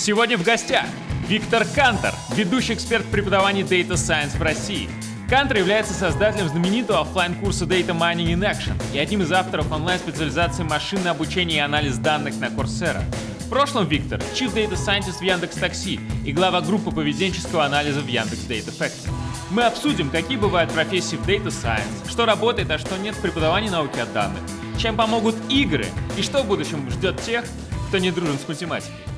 Сегодня в гостях Виктор Кантор, ведущий эксперт в преподавании Data Science в России. Кантор является создателем знаменитого оффлайн курса Data Mining in Action и одним из авторов онлайн-специализации машинное обучение и анализ данных на Coursera. В прошлом Виктор – Chief Data Scientist в Яндекс Такси и глава группы поведенческого анализа в Яндекс Data Factory. Мы обсудим, какие бывают профессии в Data Science, что работает, а что нет в преподавании науки о данных, чем помогут игры и что в будущем ждет тех, кто не дружен с математикой.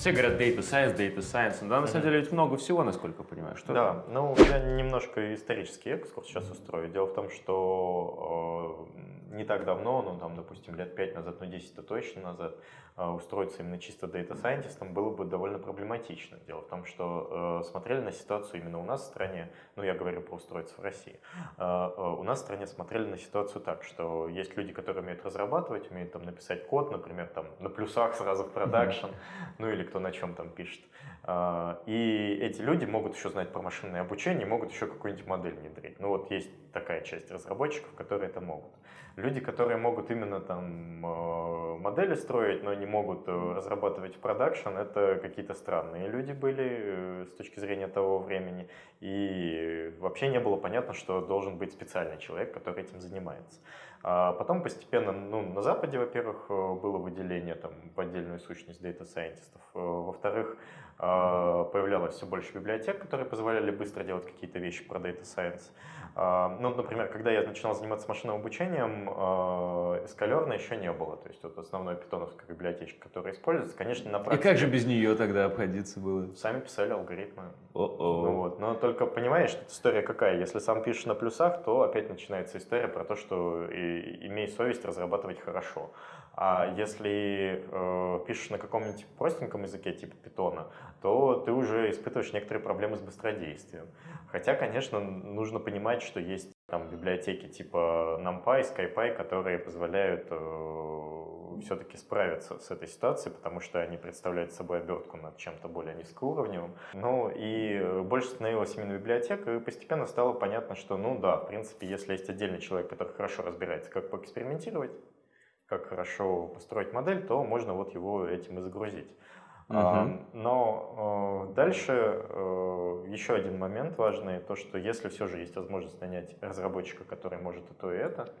Все говорят data science, data science. Да, на самом деле ведь много всего, насколько я понимаю. Что да, ну я немножко исторический экскурс сейчас устрою. Дело в том, что э, не так давно, ну там, допустим, лет 5 назад, ну 10-то точно назад, э, устроиться именно чисто scientist было бы довольно проблематично. Дело в том, что э, смотрели на ситуацию именно у нас в стране, ну я говорю про устроиться в России, э, э, у нас в стране смотрели на ситуацию так, что есть люди, которые умеют разрабатывать, умеют там написать код, например, там на плюсах сразу в продакшн, ну или кто на чем там пишет. А, и эти люди могут еще знать про машинное обучение, могут еще какую-нибудь модель внедрить. Ну вот есть такая часть разработчиков, которые это могут. Люди, которые могут именно там а, модели строить, но не могут э, разрабатывать в продакшн, это какие-то странные люди были э, с точки зрения того времени. И вообще не было понятно, что должен быть специальный человек, который этим занимается. А потом постепенно, ну, на Западе, во-первых, э, было выделение там, в отдельную сущность data scientist ов. Э, во-вторых, э, появлялось все больше библиотек, которые позволяли быстро делать какие-то вещи про Data Science. Ну, например, когда я начинал заниматься машинным обучением, sklearn а еще не было. То есть вот основной питоновская библиотечка, которая используется, конечно, на практике... И как же без нее тогда обходиться было? Сами писали алгоритмы. О -о. Ну, вот. Но только понимаешь, история какая? Если сам пишешь на плюсах, то опять начинается история про то, что и имей совесть разрабатывать хорошо. А если э, пишешь на каком-нибудь простеньком языке, типа питона, то ты уже испытываешь некоторые проблемы с быстродействием. Хотя, конечно, нужно понимать, что есть там библиотеки типа NumPy, SkyPy, которые позволяют э, все-таки справиться с этой ситуацией, потому что они представляют собой обертку над чем-то более низкоуровневым. Ну и больше становилось именно библиотек, и постепенно стало понятно, что ну да, в принципе, если есть отдельный человек, который хорошо разбирается, как поэкспериментировать, как хорошо построить модель, то можно вот его этим и загрузить. Uh Но э, дальше э, еще один момент важный, то что если все же есть возможность нанять разработчика, который может и то, и это,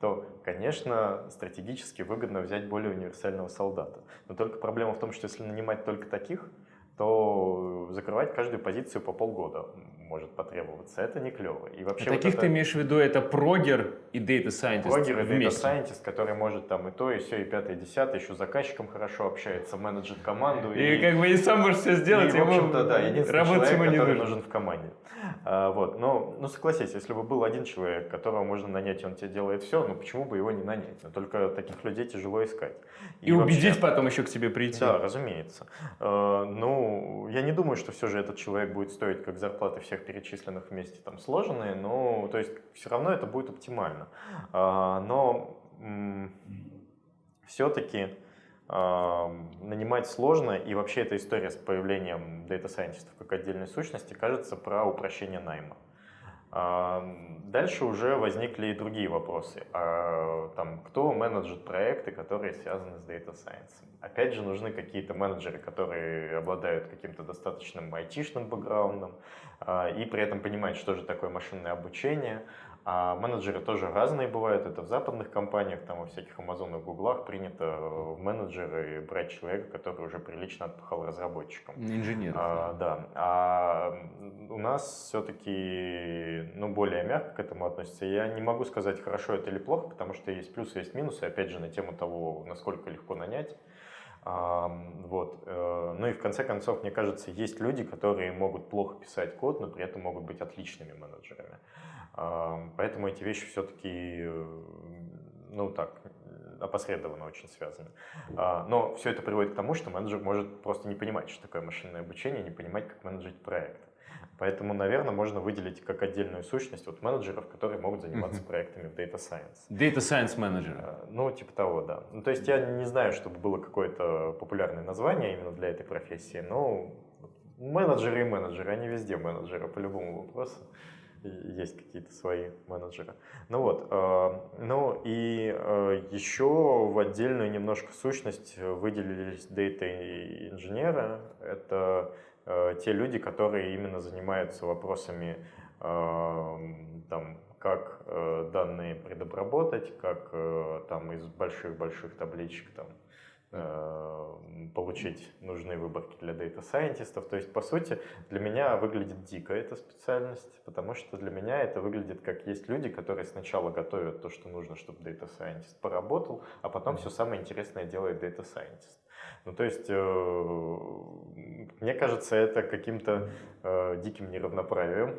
то, конечно, стратегически выгодно взять более универсального солдата. Но только проблема в том, что если нанимать только таких, то закрывать каждую позицию по полгода может потребоваться. Это не клево. И вообще а вот таких это... ты имеешь в виду, это прогер и data scientist Прогер и data scientist, который может там и то, и все, и пятое, и десятое, еще с заказчиком хорошо общается, менеджер команду. И, и как бы и сам может все сделать, и, в общем-то, да, единственный человек, ему не который нужен в команде. А, вот. Но, ну, согласись, если бы был один человек, которого можно нанять, и он тебе делает все, ну почему бы его не нанять? Но только таких людей тяжело искать. И, и вообще, убедить потом еще к тебе прийти. Да, разумеется. А, ну, я не думаю, что все же этот человек будет стоить как зарплаты всех перечисленных вместе там сложенные, но то есть все равно это будет оптимально. А, но все-таки нанимать сложно, и вообще эта история с появлением Scientist как отдельной сущности кажется про упрощение найма. Дальше уже возникли и другие вопросы. А, там, кто менеджит проекты, которые связаны с Data Science? Опять же, нужны какие-то менеджеры, которые обладают каким-то достаточным айтишным бэкграундом а, и при этом понимают, что же такое машинное обучение, а менеджеры тоже разные бывают. Это в западных компаниях, там во всяких Амазонах, Гуглах принято в менеджеры брать человека, который уже прилично отпахал разработчикам. Инженер. А, да. А у нас все-таки ну, более мягко к этому относятся. Я не могу сказать, хорошо это или плохо, потому что есть плюсы, есть минусы. Опять же, на тему того, насколько легко нанять. Вот. Э, ну и в конце концов, мне кажется, есть люди, которые могут плохо писать код, но при этом могут быть отличными менеджерами. Поэтому эти вещи все-таки, ну так, опосредованно очень связаны. А, но все это приводит к тому, что менеджер может просто не понимать, что такое машинное обучение, не понимать, как менеджить проект. Поэтому, наверное, можно выделить как отдельную сущность вот менеджеров, которые могут заниматься uh-huh. проектами в Data Science. Data Science менеджер. А, ну, типа того, да. Ну, то есть я не знаю, чтобы было какое-то популярное название именно для этой профессии, но менеджеры и менеджеры, они везде менеджеры по любому вопросу. Есть какие-то свои менеджеры. Ну вот, э, ну и э, еще в отдельную немножко сущность выделились дата-инженеры. Это э, те люди, которые именно занимаются вопросами там, как данные предобработать, как там из больших-больших табличек там, Э, получить нужные выборки для data scientist ов. То есть, по сути, для меня выглядит дико эта специальность, потому что для меня это выглядит как есть люди, которые сначала готовят то, что нужно, чтобы data scientist поработал, а потом все самое интересное делает data scientist. Ну, то есть, э, мне кажется, это каким-то э, диким неравноправием, э,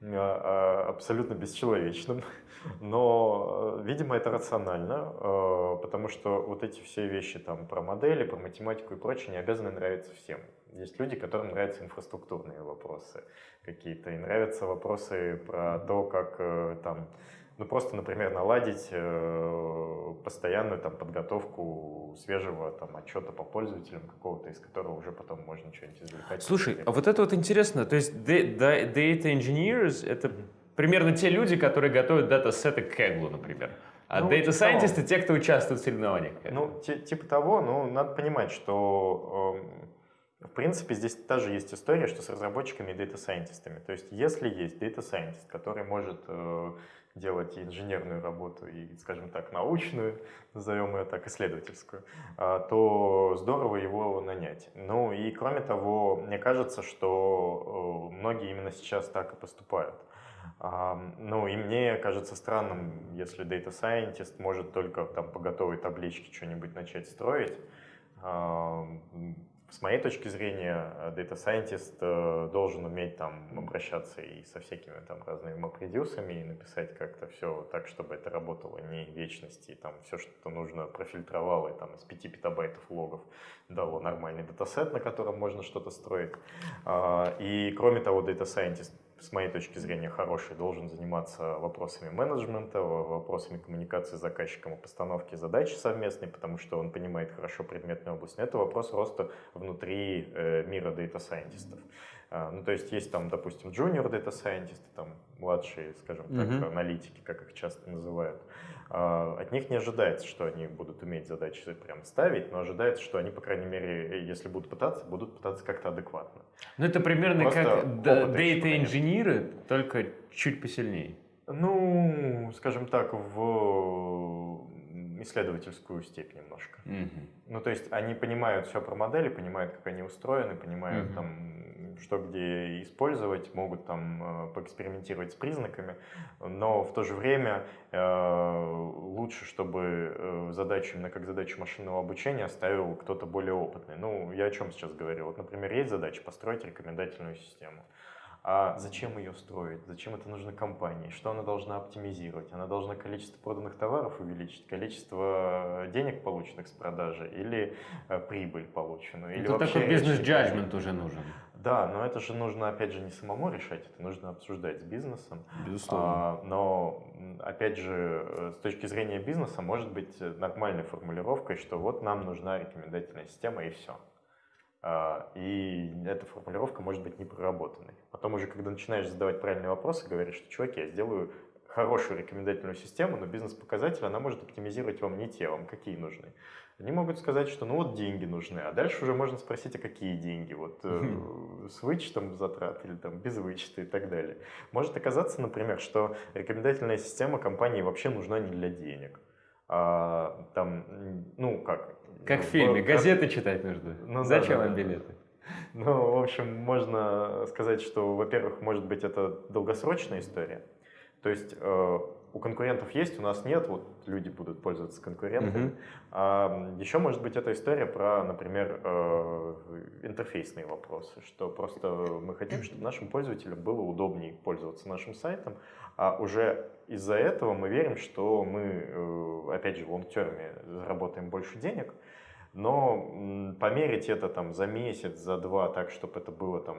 абсолютно бесчеловечным. Но, э, видимо, это рационально, э, потому что вот эти все вещи там про модели, про математику и прочее не обязаны нравиться всем. Есть люди, которым нравятся инфраструктурные вопросы какие-то, и нравятся вопросы про то, как э, там, ну просто, например, наладить постоянную там подготовку свежего там отчета по пользователям какого-то, из которого уже потом можно что-нибудь извлекать. Слушай, а вот это вот интересно, то есть data engineers это примерно те люди, которые готовят дата-сеты к Kaggle, например. А ну, Data Scientist — те, кто участвует в соревнованиях. Ну, типа того, ну, надо понимать, что э, в принципе здесь тоже есть история, что с разработчиками и Data Scientistами. То есть если есть Data Scientist, который может э, делать и инженерную работу, и, скажем так, научную, назовем ее так, исследовательскую, э, то здорово его нанять. Ну и кроме того, мне кажется, что э, многие именно сейчас так и поступают. Ну и мне кажется странным, если Data Scientist может только там по готовой табличке что-нибудь начать строить. С моей точки зрения, Data Scientist э, должен уметь там обращаться и со всякими там разными MapReduce и написать как-то все так, чтобы это работало не вечности, и там все, что нужно, профильтровало и там из 5 петабайтов логов дало нормальный датасет, на котором можно что-то строить. А, и кроме того, Data Scientist с моей точки зрения, хороший, должен заниматься вопросами менеджмента, вопросами коммуникации с заказчиком и постановки задач совместной, потому что он понимает хорошо предметную область. Но это вопрос роста внутри э, мира data scientist ов. А, ну, то есть есть там, допустим, junior scientist, там младшие, скажем так, mm-hmm. аналитики, как их часто называют. А, от них не ожидается, что они будут уметь задачи прям ставить, но ожидается, что они, по крайней мере, если будут пытаться, будут пытаться как-то адекватно. Ну, это примерно Просто как дата-инженеры, только чуть посильнее. Ну, скажем так, в исследовательскую степь немножко. Mm-hmm. Ну, то есть они понимают все про модели, понимают, как они устроены, понимают mm-hmm. там что где использовать, могут там э, поэкспериментировать с признаками, но в то же время э, лучше, чтобы э, задачу, именно как задачу машинного обучения ставил кто-то более опытный. Ну, я о чем сейчас говорю? Вот, например, есть задача построить рекомендательную систему. А зачем ее строить? Зачем это нужно компании? Что она должна оптимизировать? Она должна количество проданных товаров увеличить, количество денег, полученных с продажи, или прибыль полученную? Или Тут такой бизнес-джаджмент уже нужен. Да, но это же нужно, опять же, не самому решать, это нужно обсуждать с бизнесом. Безусловно. А, но, опять же, э, с точки зрения бизнеса, может быть нормальной формулировкой, что вот нам нужна рекомендательная система и все. А, и эта формулировка может быть не проработанной. Потом уже, когда начинаешь задавать правильные вопросы, говоришь, что, чуваки, я сделаю хорошую рекомендательную систему, но бизнес-показатель она может оптимизировать вам не те, вам какие нужны. Они могут сказать, что ну вот деньги нужны, а дальше уже можно спросить, а какие деньги, вот э, с вычетом затрат или там без вычета и так далее. Может оказаться, например, что рекомендательная система компании вообще нужна не для денег. А, там, ну как? Как в фильме, газеты читать нужно. Ну, Зачем да, вам билеты? Ну, в общем, можно сказать, что, во-первых, может быть, это долгосрочная история. То есть э, у конкурентов есть, у нас нет, вот люди будут пользоваться конкурентами. Mm-hmm. А еще может быть эта история про, например, э, интерфейсные вопросы, что просто мы хотим, чтобы нашим пользователям было удобнее пользоваться нашим сайтом, а уже из-за этого мы верим, что мы, э, опять же, в лонгтерме заработаем больше денег, но померить это там за месяц, за два, так, чтобы это было там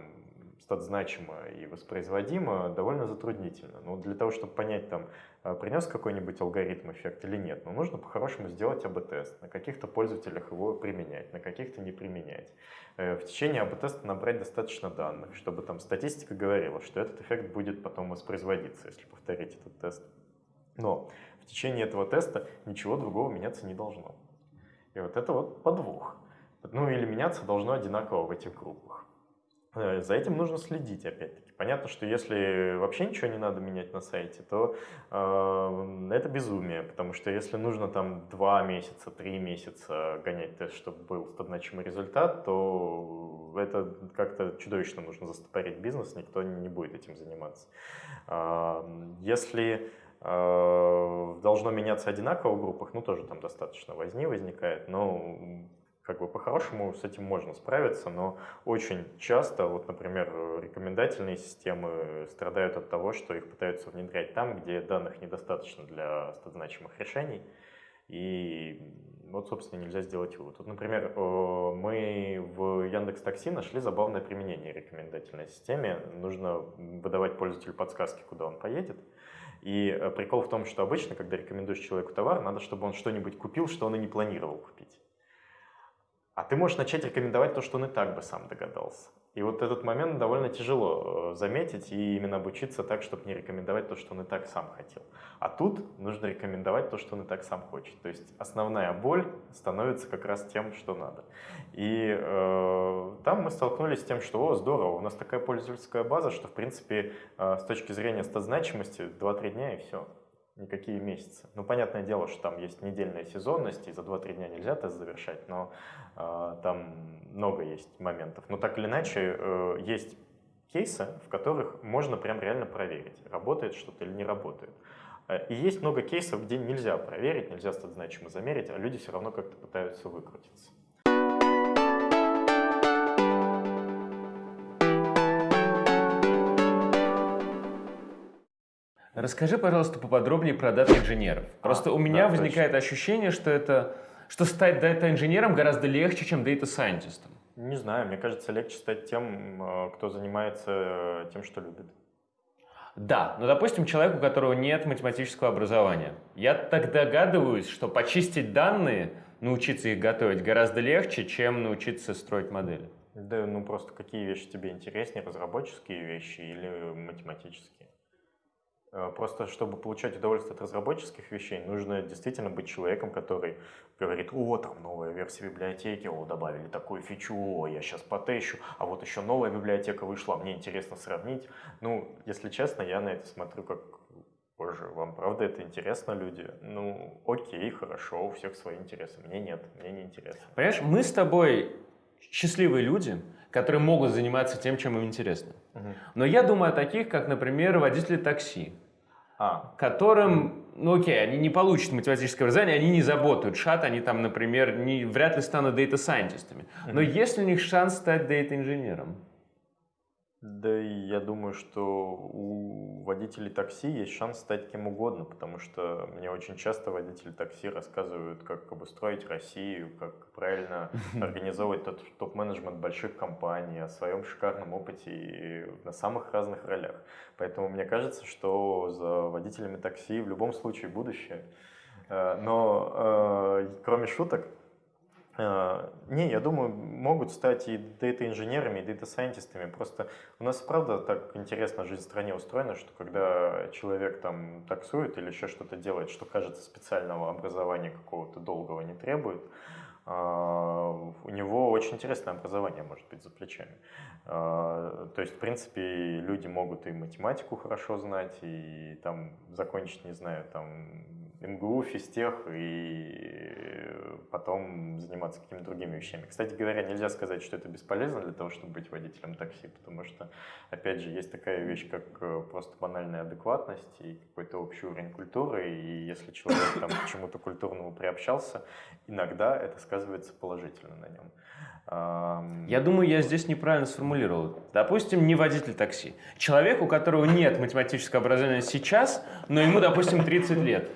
стат-значимо и воспроизводимо, довольно затруднительно. Но для того, чтобы понять, там, а, принес какой-нибудь алгоритм эффект или нет, но нужно по-хорошему сделать АБ-тест, на каких-то пользователях его применять, на каких-то не применять. Э, в течение АБ-теста набрать достаточно данных, чтобы там статистика говорила, что этот эффект будет потом воспроизводиться, если повторить этот тест. Но в течение этого теста ничего другого меняться не должно. И вот это вот подвох. Ну или меняться должно одинаково в этих группах. Э, за этим нужно следить, опять-таки. Понятно, что если вообще ничего не надо менять на сайте, то э, это безумие, потому что если нужно там два месяца, три месяца гонять тест, чтобы был значимый результат, то это как-то чудовищно нужно застопорить бизнес, никто не будет этим заниматься. Э, если э, должно меняться одинаково в группах, ну тоже там достаточно возни возникает, но как бы по-хорошему с этим можно справиться, но очень часто, вот, например, рекомендательные системы страдают от того, что их пытаются внедрять там, где данных недостаточно для значимых решений, и вот, собственно, нельзя сделать вывод. Вот, например, мы в Яндекс Такси нашли забавное применение рекомендательной системе. Нужно выдавать пользователю подсказки, куда он поедет. И э, прикол в том, что обычно, когда рекомендуешь человеку товар, надо, чтобы он что-нибудь купил, что он и не планировал купить. А ты можешь начать рекомендовать то, что он и так бы сам догадался. И вот этот момент довольно тяжело э, заметить и именно обучиться так, чтобы не рекомендовать то, что он и так сам хотел. А тут нужно рекомендовать то, что он и так сам хочет. То есть основная боль становится как раз тем, что надо. И э, там мы столкнулись с тем, что, о, здорово, у нас такая пользовательская база, что, в принципе, э, с точки зрения стат-значимости 2-3 дня и все никакие месяцы. Ну, понятное дело, что там есть недельная сезонность, и за 2-3 дня нельзя тест завершать, но э, там много есть моментов. Но так или иначе, э, есть кейсы, в которых можно прям реально проверить, работает что-то или не работает. Э, и есть много кейсов, где нельзя проверить, нельзя стать значимо замерить, а люди все равно как-то пытаются выкрутиться. Расскажи, пожалуйста, поподробнее про дата-инженеров. А, Просто у меня да, возникает точно. ощущение, что это что стать дата-инженером гораздо легче, чем дата-сайентистом. Не знаю, мне кажется, легче стать тем, э, кто занимается э, тем, что любит. Да, но, допустим, человек, у которого нет математического образования. Я так догадываюсь, что почистить данные, научиться их готовить гораздо легче, чем научиться строить модели. Да, ну просто какие вещи тебе интереснее, разработческие вещи или математические? Э, просто чтобы получать удовольствие от разработческих вещей, нужно действительно быть человеком, который говорит, о, там новая версия библиотеки, о, добавили такую фичу, о, я сейчас потещу, а вот еще новая библиотека вышла, мне интересно сравнить. Ну, если честно, я на это смотрю как, боже, вам правда это интересно, люди? Ну, окей, хорошо, у всех свои интересы, мне нет, мне не интересно. Понимаешь, мы с тобой счастливые люди, которые могут заниматься тем, чем им интересно. Угу. Но я думаю о таких, как, например, водители такси, а. которым, ну окей, они не получат математическое образование, они не заботают шат, они там, например, не, вряд ли станут дейта-сайентистами. Но угу. есть ли у них шанс стать дейта-инженером? Да, я думаю, что у водителей такси есть шанс стать кем угодно, потому что мне очень часто водители такси рассказывают, как обустроить Россию, как правильно организовывать топ-менеджмент больших компаний, о своем шикарном опыте и на самых разных ролях. Поэтому мне кажется, что за водителями такси в любом случае будущее. Э, но э, кроме шуток, не, я думаю, могут стать и дата-инженерами, и дата-сайентистами. Просто у нас, правда, так интересно жизнь в стране устроена, что когда человек там таксует или еще что-то делает, что кажется специального образования какого-то долгого не требует, а, у него очень интересное образование может быть за плечами. А, то есть, в принципе, люди могут и математику хорошо знать, и там закончить, не знаю, там МГУ, физтех и потом заниматься какими-то другими вещами. Кстати говоря, нельзя сказать, что это бесполезно для того, чтобы быть водителем такси, потому что, опять же, есть такая вещь, как э, просто банальная адекватность и какой-то общий уровень культуры, и если человек там к чему-то культурному приобщался, иногда это сказывается положительно на нем. Я думаю, я здесь неправильно сформулировал. Допустим, не водитель такси. Человек, у которого нет математического образования сейчас, но ему, допустим, 30 лет.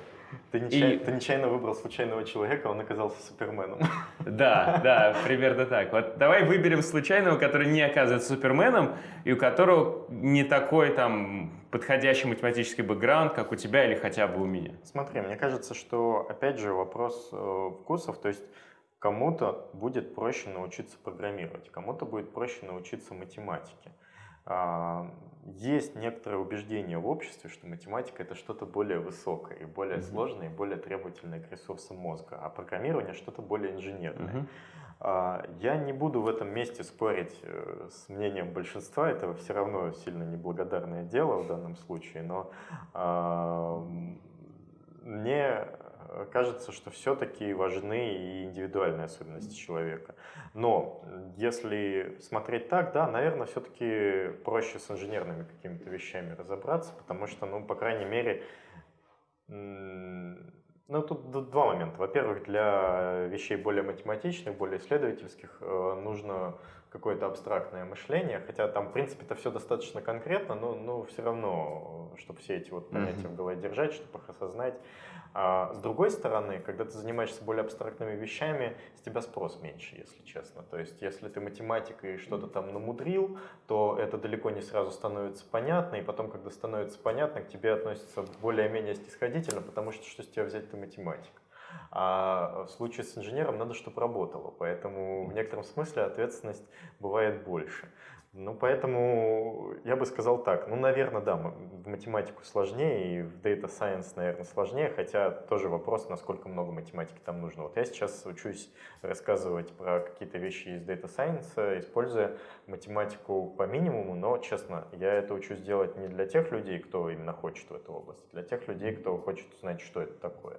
Ты нечаянно, и... ты нечаянно выбрал случайного человека, он оказался суперменом. Да, да, примерно так. Вот давай выберем случайного, который не оказывается суперменом, и у которого не такой там подходящий математический бэкграунд, как у тебя или хотя бы у меня. Смотри, мне кажется, что опять же вопрос э, вкусов, то есть кому-то будет проще научиться программировать, кому-то будет проще научиться математике. А, есть некоторое убеждение в обществе, что математика это что-то более высокое и более mm-hmm. сложное, и более требовательное к ресурсам мозга, а программирование что-то более инженерное. Mm-hmm. Я не буду в этом месте спорить э, с мнением большинства, это все равно сильно неблагодарное дело в данном случае, но мне кажется, что все-таки важны и индивидуальные особенности человека. Но если смотреть так, да, наверное, все-таки проще с инженерными какими-то вещами разобраться, потому что, ну, по крайней мере, ну, тут два момента. Во-первых, для вещей более математичных, более исследовательских э, нужно какое-то абстрактное мышление, хотя там, в принципе, это все достаточно конкретно, но, но все равно, чтобы все эти вот понятия mm-hmm. в голове держать, чтобы их осознать, а с другой стороны, когда ты занимаешься более абстрактными вещами, с тебя спрос меньше, если честно. То есть, если ты математик и что-то там намудрил, то это далеко не сразу становится понятно, и потом, когда становится понятно, к тебе относятся более-менее снисходительно, потому что что с тебя взять ты математик. А в случае с инженером надо, чтобы работало, поэтому в некотором смысле ответственность бывает больше. Ну, поэтому я бы сказал так. Ну, наверное, да, в математику сложнее, и в Data Science, наверное, сложнее, хотя тоже вопрос, насколько много математики там нужно. Вот я сейчас учусь рассказывать про какие-то вещи из Data Science, используя математику по минимуму, но, честно, я это учусь делать не для тех людей, кто именно хочет в эту область, а для тех людей, кто хочет узнать, что это такое,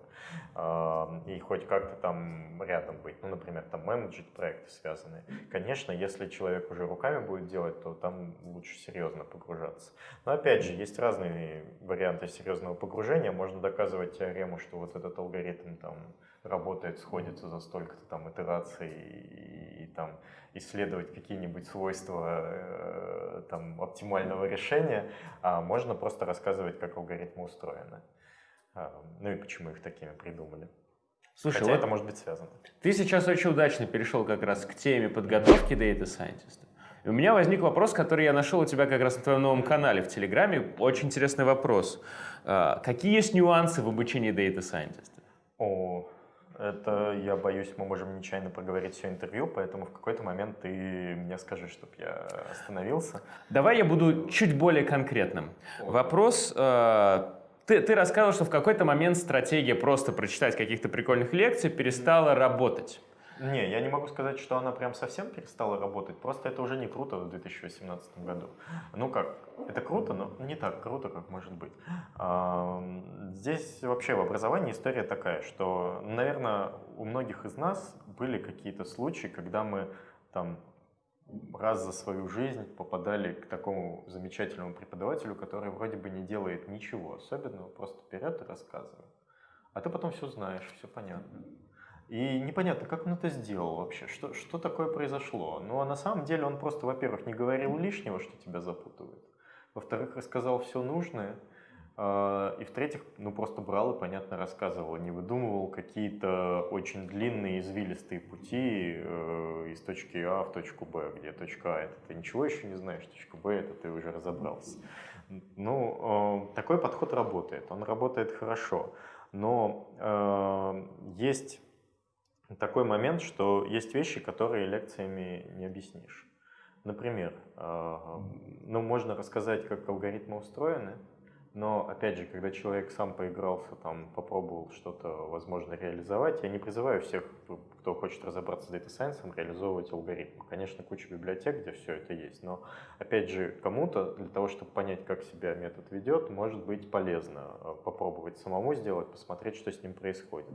и хоть как-то там рядом быть. Ну, например, там менеджер проекты связанные. Конечно, если человек уже руками будет делать, делать, то там лучше серьезно погружаться. Но опять же, есть разные варианты серьезного погружения. Можно доказывать теорему, что вот этот алгоритм там работает, сходится за столько-то там итераций и, и там исследовать какие-нибудь свойства э, там оптимального решения, а можно просто рассказывать, как алгоритмы устроены. А, ну и почему их такими придумали. Слушай, Хотя вот это может быть связано. Ты сейчас очень удачно перешел как раз к теме подготовки Data Scientist. И у меня возник вопрос, который я нашел у тебя как раз на твоем новом канале в Телеграме. Очень интересный вопрос. А, какие есть нюансы в обучении Data Scientist? О, это, я боюсь, мы можем нечаянно проговорить все интервью, поэтому в какой-то момент ты мне скажи, чтобы я остановился. Давай я буду чуть более конкретным. О. Вопрос... Э, ты, ты рассказывал, что в какой-то момент стратегия просто прочитать каких-то прикольных лекций перестала работать. Не, я не могу сказать, что она прям совсем перестала работать, просто это уже не круто в 2018 году. Ну как, это круто, но не так круто, как может быть. Здесь вообще в образовании история такая, что, наверное, у многих из нас были какие-то случаи, когда мы там раз за свою жизнь попадали к такому замечательному преподавателю, который вроде бы не делает ничего особенного, просто вперед и рассказывает. А ты потом все знаешь, все понятно. И непонятно, как он это сделал вообще, что, что такое произошло. Ну а на самом деле он просто, во-первых, не говорил лишнего, что тебя запутывает. Во-вторых, рассказал все нужное. А, и в-третьих, ну просто брал и понятно рассказывал, не выдумывал какие-то очень длинные извилистые пути э, из точки А в точку Б, где точка А это ты ничего еще не знаешь, точка Б это ты уже разобрался. Ну, э, такой подход работает, он работает хорошо, но э, есть такой момент, что есть вещи, которые лекциями не объяснишь. Например, а, ну, можно рассказать, как алгоритмы устроены, но, опять же, когда человек сам поигрался, там, попробовал что-то, возможно, реализовать, я не призываю всех, кто хочет разобраться с Data Science, реализовывать алгоритмы. Конечно, куча библиотек, где все это есть, но, опять же, кому-то для того, чтобы понять, как себя метод ведет, может быть полезно а, попробовать самому сделать, посмотреть, что с ним происходит.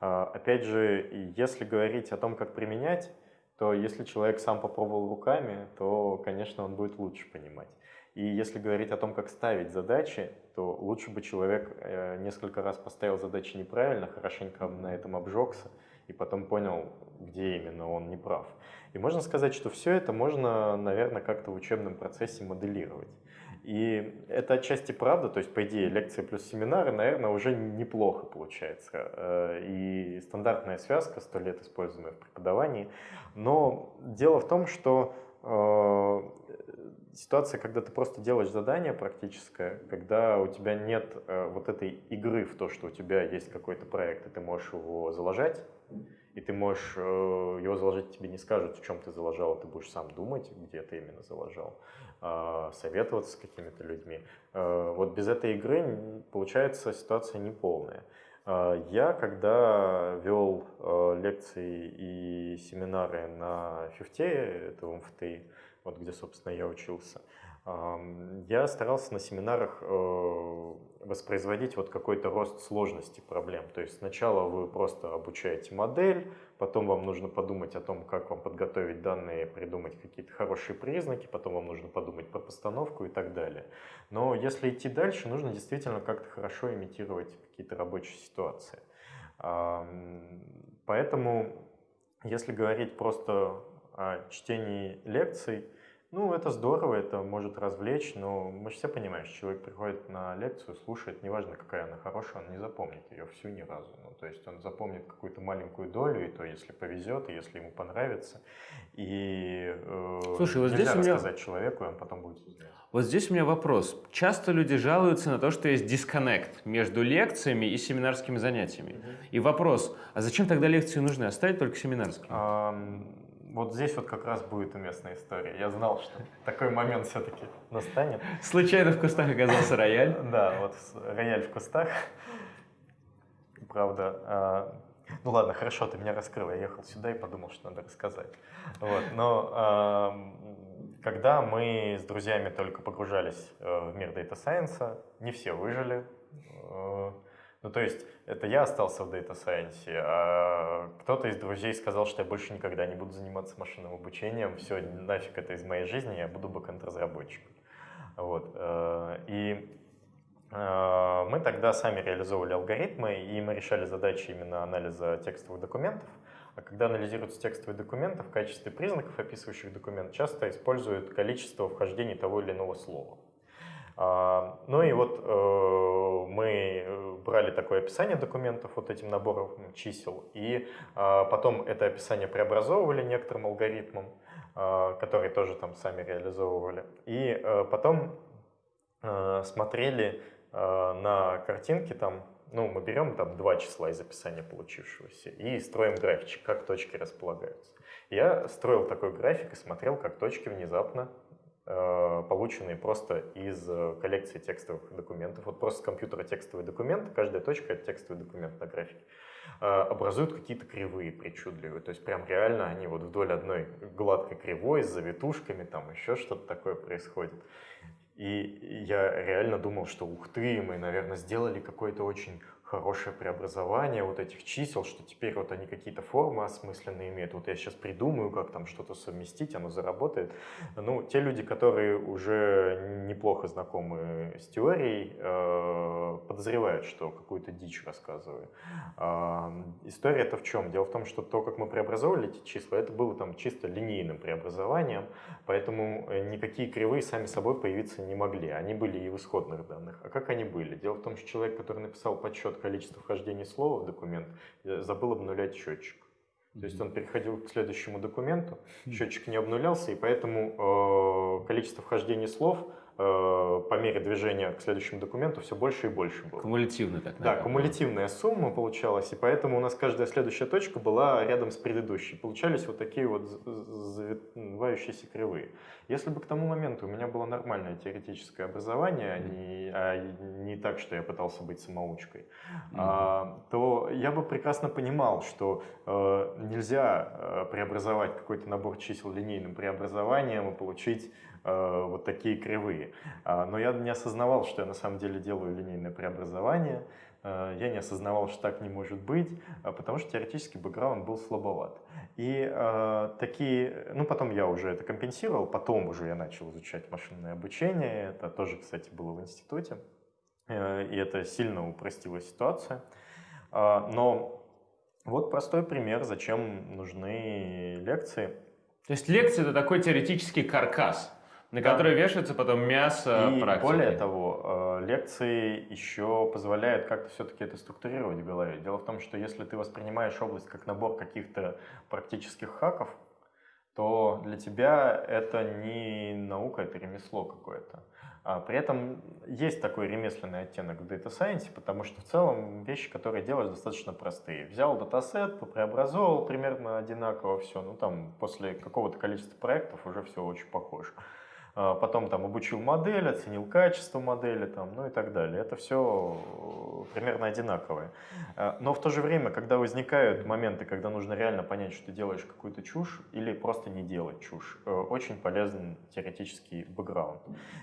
А, опять же, если говорить о том, как применять, то если человек сам попробовал руками, то, конечно, он будет лучше понимать. И если говорить о том, как ставить задачи, то лучше бы человек э, несколько раз поставил задачи неправильно, хорошенько на этом обжегся, и потом понял, где именно он не прав. И можно сказать, что все это можно, наверное, как-то в учебном процессе моделировать. И это отчасти правда, то есть, по идее, лекции плюс семинары, наверное, уже неплохо получается. Э, и стандартная связка, сто лет используемая в преподавании. Но дело в том, что э, ситуация, когда ты просто делаешь задание практическое, когда у тебя нет э, вот этой игры в то, что у тебя есть какой-то проект, и ты можешь его заложать, и ты можешь его заложить, тебе не скажут, в чем ты заложил, ты будешь сам думать, где ты именно заложил. А, советоваться с какими-то людьми. А, вот без этой игры получается ситуация неполная. А, я, когда вел лекции и семинары на фифте, это в МФТИ, вот где, собственно, я учился, я старался на семинарах э, воспроизводить вот какой-то рост сложности проблем. То есть сначала вы просто обучаете модель, потом вам нужно подумать о том, как вам подготовить данные, придумать какие-то хорошие признаки, потом вам нужно подумать про постановку и так далее. Но если идти дальше, нужно действительно как-то хорошо имитировать какие-то рабочие ситуации. Поэтому, если говорить просто о чтении лекций, ну, это здорово, это может развлечь, но мы же все понимаем, что человек приходит на лекцию, слушает, неважно, какая она хорошая, он не запомнит ее всю ни разу. Ну, то есть он запомнит какую-то маленькую долю, и то, если повезет, и если ему понравится. И э, Слушай, вот нельзя здесь рассказать меня... человеку, и он потом будет знать. Вот здесь у меня вопрос. Часто люди жалуются на то, что есть дисконнект между лекциями и семинарскими занятиями. Mm-hmm. И вопрос, а зачем тогда лекции нужны? Оставить только семинарские? Um вот здесь вот как раз будет уместная история. Я знал, что такой момент все-таки настанет. Случайно в кустах оказался рояль? Да, вот рояль в кустах. Правда. А, ну ладно, хорошо, ты меня раскрыл. Я ехал сюда и подумал, что надо рассказать. Вот, но когда мы с друзьями только погружались э, в мир Data Science, не все выжили. Ну, то есть, это я остался в Data Science, а кто-то из друзей сказал, что я больше никогда не буду заниматься машинным обучением, все, нафиг это из моей жизни, я буду бэкэнд-разработчиком. Вот. Э, и э, мы тогда сами реализовывали алгоритмы, и мы решали задачи именно анализа текстовых документов. А когда анализируются текстовые документы, в качестве признаков, описывающих документ, часто используют количество вхождений того или иного слова. А, ну и вот э, мы э, брали такое описание документов вот этим набором чисел, и а, потом это описание преобразовывали некоторым алгоритмом, а, который тоже там сами реализовывали. И э, потом смотрели на картинки там, ну, мы берем там два числа из описания получившегося и строим графичек, как точки располагаются. Я строил такой график и смотрел, как точки внезапно полученные просто из э, коллекции текстовых документов. Вот просто с компьютера текстовый документ, каждая точка — это текстовый документ на графике, э, образуют какие-то кривые причудливые. То есть прям реально они вот вдоль одной гладкой кривой с завитушками, там еще что-то такое происходит. И я реально думал, что ух ты, мы, наверное, сделали какой-то очень хорошее преобразование вот этих чисел, что теперь вот они какие-то формы осмысленные имеют. Вот я сейчас придумаю, как там что-то совместить, оно заработает. Ну, те люди, которые уже неплохо знакомы с теорией, э, подозревают, что какую-то дичь рассказываю. Э, история это в чем? Дело в том, что то, как мы преобразовывали эти числа, это было там чисто линейным преобразованием, поэтому э, никакие кривые сами собой появиться не могли. Они были и в исходных данных. А как они были? Дело в том, что человек, который написал подсчет количество вхождений слова в документ, забыл обнулять счетчик. То есть он переходил к следующему документу, счетчик не обнулялся, и поэтому э, количество вхождений слов по мере движения к следующему документу все больше и больше было. Кумулятивно так, наверное. Да, кумулятивная сумма получалась, и поэтому у нас каждая следующая точка была рядом с предыдущей. Получались вот такие вот завивающиеся кривые. Если бы к тому моменту у меня было нормальное теоретическое образование, mm-hmm. не, а не так, что я пытался быть самоучкой, mm-hmm. а, то я бы прекрасно понимал, что э, нельзя э, преобразовать какой-то набор чисел линейным преобразованием и получить Э, вот такие кривые. А, но я не осознавал, что я на самом деле делаю линейное преобразование, э, я не осознавал, что так не может быть, а, потому что теоретический бэкграунд был слабоват. И э, такие, ну потом я уже это компенсировал, потом уже я начал изучать машинное обучение, это тоже, кстати, было в институте, и это сильно упростило ситуацию. А, но вот простой пример, зачем нужны лекции. То есть лекция – это такой теоретический каркас, На Да. которые вешается потом мясо И практики. более того, э, лекции еще позволяют как-то все-таки это структурировать в голове. Дело в том, что если ты воспринимаешь область как набор каких-то практических хаков, то для тебя это не наука, это ремесло какое-то. А при этом есть такой ремесленный оттенок в Data Science, потому что в целом вещи, которые делаешь, достаточно простые. Взял датасет, преобразовал примерно одинаково все, ну там после какого-то количества проектов уже все очень похоже. А Потом там обучил модель, оценил качество модели, там, ну и так далее. Это все примерно одинаковое. А, Но в то же время, когда возникают моменты, когда нужно реально понять, что ты делаешь какую-то чушь или просто не делать чушь, э, очень полезен теоретический бэкграунд.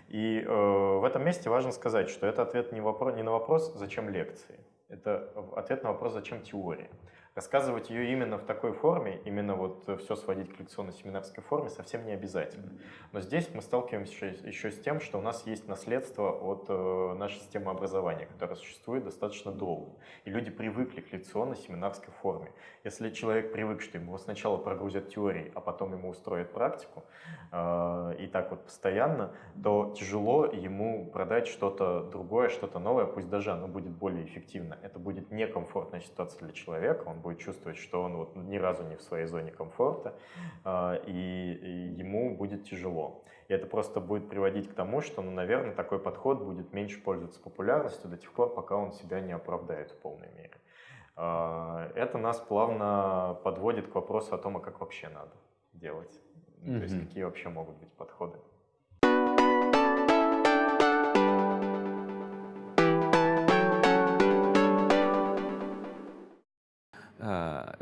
И э, в этом месте важно сказать, что это ответ не, не на вопрос, зачем лекции. Это ответ на вопрос, зачем теория. Рассказывать ее именно в такой форме, именно вот все сводить к лекционно-семинарской форме совсем не обязательно. Но здесь мы сталкиваемся еще- еще с тем, что у нас есть наследство от э, нашей системы образования, которая существует достаточно долго. И люди привыкли к лекционно-семинарской форме. Если человек привык, что ему сначала прогрузят теории, а потом ему устроят практику, э, и так вот постоянно, то тяжело ему продать что-то другое, что-то новое, пусть даже оно будет более эффективно. Это будет некомфортная ситуация для человека, он будет чувствовать, что он вот ни разу не в своей зоне комфорта, а, и, ему будет тяжело. И это просто будет приводить к тому, что, ну, наверное, такой подход будет меньше пользоваться популярностью до тех пор, пока он себя не оправдает в полной мере. А, Это нас плавно подводит к вопросу о том, а как вообще надо делать. Ну, То есть какие вообще могут быть подходы.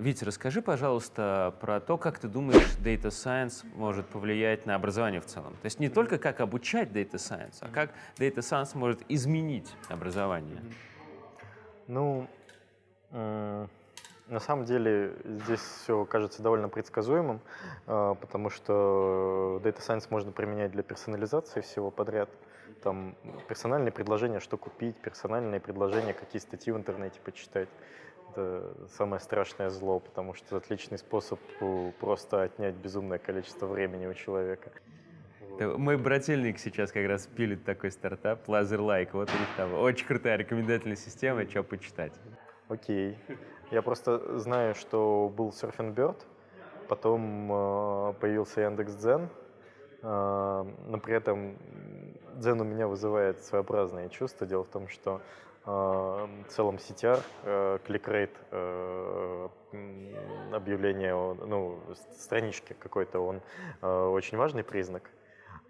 Витя, расскажи, пожалуйста, про то, как ты думаешь, Data Science может повлиять на образование в целом. То есть не только как обучать Data Science, а как Data Science может изменить образование. Ну, м, на самом деле здесь все кажется довольно предсказуемым, а, потому что Data Science можно применять для персонализации всего подряд. Там персональные предложения, что купить, персональные предложения, какие статьи в интернете почитать. Это самое страшное зло, потому что это отличный способ э, просто отнять безумное количество времени у человека. Мой брательник сейчас как раз пилит такой стартап, LaserLike. Вот у них там очень крутая рекомендательная система, что почитать. Окей. Я просто знаю, что был Surfing Bird, потом э, появился Яндекс.Дзен, э, но при этом Дзен у меня вызывает своеобразные чувства. Дело в том, что в целом CTR, э, кликрейт, э, объявление, ну, странички какой-то, он э, очень важный признак,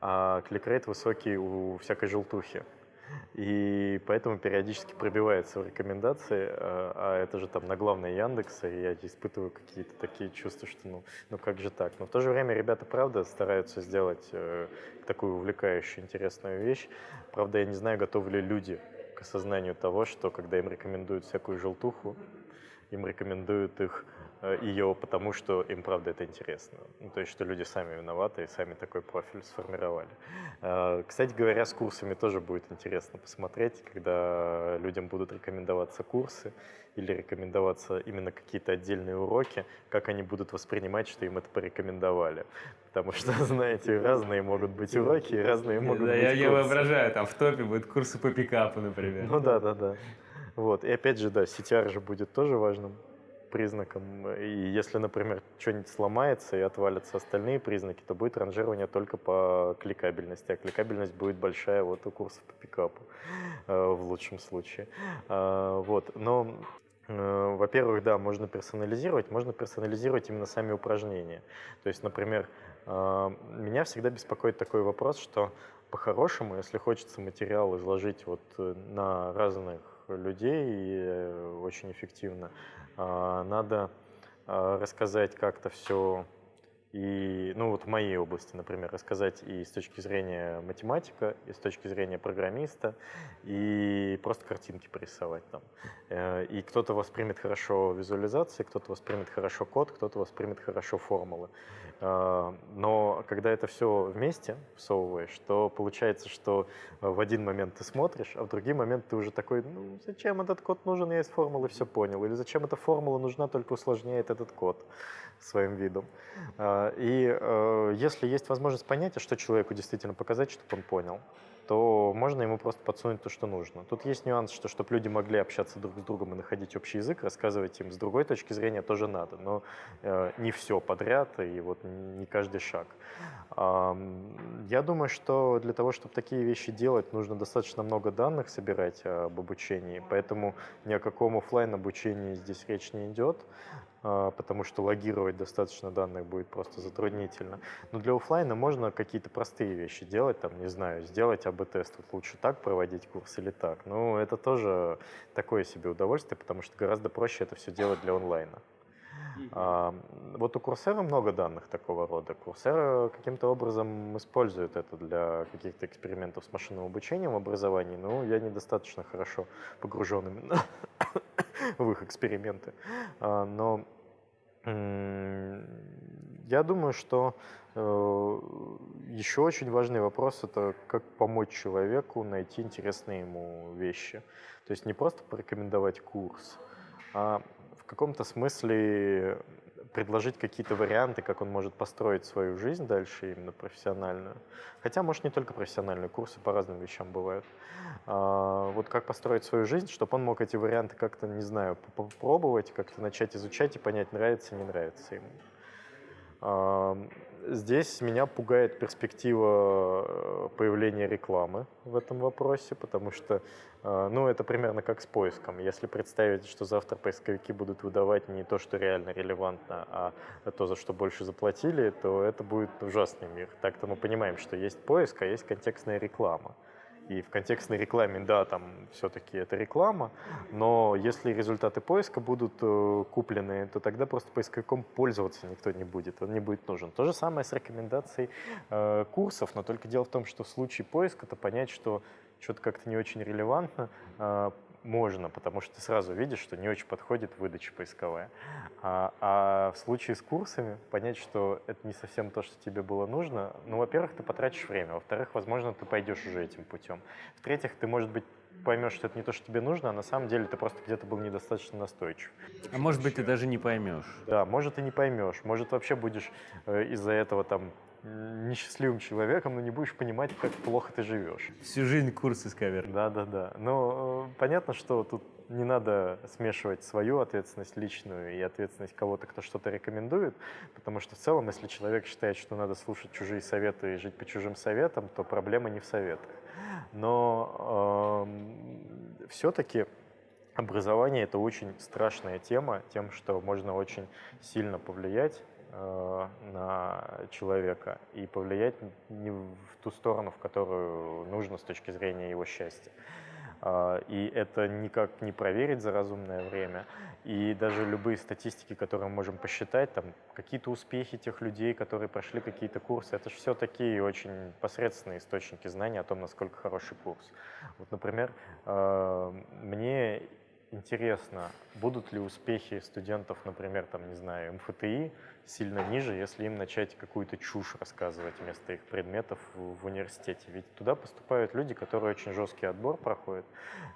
а кликрейт высокий у всякой желтухи. И поэтому периодически пробивается в рекомендации, а это же там на главной Яндекса, и я испытываю какие-то такие чувства, что ну, ну как же так. Но в то же время ребята, правда, стараются сделать э, такую увлекающую, интересную вещь. Правда, я не знаю, готовы ли люди к осознанию того, что когда им рекомендуют всякую желтуху, им рекомендуют их ее, потому что им правда это интересно. Ну, то есть, что люди сами виноваты и сами такой профиль сформировали. Э, Кстати говоря, с курсами тоже будет интересно посмотреть, когда людям будут рекомендоваться курсы или рекомендоваться именно какие-то отдельные уроки, как они будут воспринимать, что им это порекомендовали. Потому что, знаете, разные могут быть уроки, разные могут Да, быть я, я курсы. воображаю, там в топе будут курсы по пикапу, например. Ну да, да, да. Вот. И опять же, да, CTR же будет тоже важным признаком. И если, например, что-нибудь сломается и отвалятся остальные признаки, то будет ранжирование только по кликабельности. А кликабельность будет большая вот у курсов по пикапу э, в лучшем случае. А, Вот. Но э, во-первых, да, можно персонализировать, можно персонализировать именно сами упражнения. То есть, например, э, меня всегда беспокоит такой вопрос, что по-хорошему, если хочется материал изложить вот э, на разных людей и э, очень эффективно, надо а, рассказать как-то все и, ну вот в моей области, например, рассказать и с точки зрения математика, и с точки зрения программиста, и просто картинки порисовать там. Э, И кто-то воспримет хорошо визуализации, кто-то воспримет хорошо код, кто-то воспримет хорошо формулы. Э, Но когда это все вместе всовываешь, то получается, что в один момент ты смотришь, а в другой момент ты уже такой, ну зачем этот код нужен, я из формулы все понял. Или зачем эта формула нужна, только усложняет этот код. Своим видом. А, и э, если есть возможность понять, а что человеку действительно показать, чтобы он понял, то можно ему просто подсунуть то, что нужно. Тут есть нюанс, что чтобы люди могли общаться друг с другом и находить общий язык, рассказывать им с другой точки зрения тоже надо, но э, не все подряд и вот не каждый шаг. Э, я думаю, что для того, чтобы такие вещи делать, нужно достаточно много данных собирать об обучении, поэтому ни о каком офлайн обучении здесь речь не идет. А, потому что логировать достаточно данных будет просто затруднительно. Но для офлайна можно какие-то простые вещи делать, там, не знаю, сделать АБ-тест, вот лучше так проводить курс или так. Ну, это тоже такое себе удовольствие, потому что гораздо проще это все делать для онлайна. А, вот у Курсера много данных такого рода. Курсера каким-то образом использует это для каких-то экспериментов с машинным обучением в образовании, но я недостаточно хорошо погружен именно в их эксперименты. А, но я думаю, что э, еще очень важный вопрос – это как помочь человеку найти интересные ему вещи. То есть не просто порекомендовать курс, а в каком-то смысле предложить какие-то варианты, как он может построить свою жизнь дальше именно профессиональную. Хотя, может, не только профессиональные курсы по разным вещам бывают. А, вот как построить свою жизнь, чтобы он мог эти варианты как-то, не знаю, попробовать, как-то начать изучать и понять, нравится, не нравится ему. Здесь меня пугает перспектива э, появления рекламы в этом вопросе, потому что, э, ну, это примерно как с поиском. Если представить, что завтра поисковики будут выдавать не то, что реально релевантно, а то, за что больше заплатили, то это будет ужасный мир. Так-то мы понимаем, что есть поиск, а есть контекстная реклама. И в контекстной рекламе, да, там все-таки это реклама, но если результаты поиска будут э, куплены, то тогда просто поисковиком пользоваться никто не будет, он не будет нужен. То же самое с рекомендацией э, курсов, но только дело в том, что в случае поиска, то понять, что что-то как-то не очень релевантно, э, можно, потому что ты сразу видишь, что не очень подходит выдача поисковая. А, а в случае с курсами понять, что это не совсем то, что тебе было нужно, ну, во-первых, ты потратишь время, во-вторых, возможно, ты пойдешь уже этим путем. В-третьих, ты, может быть, поймешь, что это не то, что тебе нужно, а на самом деле ты просто где-то был недостаточно настойчив. А может быть, ты даже не поймешь. Да, может, и не поймешь. Может, вообще будешь э, из-за этого там несчастливым человеком, но не будешь понимать, как плохо ты живешь. Всю жизнь курсы скавер. Да, да, да. Но э, понятно, что тут не надо смешивать свою ответственность личную и ответственность кого-то, кто что-то рекомендует, потому что в целом, если человек считает, что надо слушать чужие советы и жить по чужим советам, то проблема не в советах. Но э, эм, все-таки образование это очень страшная тема, тем, что можно очень сильно повлиять Э, на человека и повлиять не в ту сторону, в которую нужно с точки зрения его счастья. А, и это никак не проверить за разумное время. И даже любые статистики, которые мы можем посчитать, там какие-то успехи тех людей, которые прошли какие-то курсы, это же все такие очень посредственные источники знаний о том, насколько хороший курс. Вот, например, э, мне интересно, будут ли успехи студентов, например, там, не знаю, МФТИ сильно ниже, если им начать какую-то чушь рассказывать вместо их предметов в, университете. Ведь туда поступают люди, которые очень жесткий отбор проходят.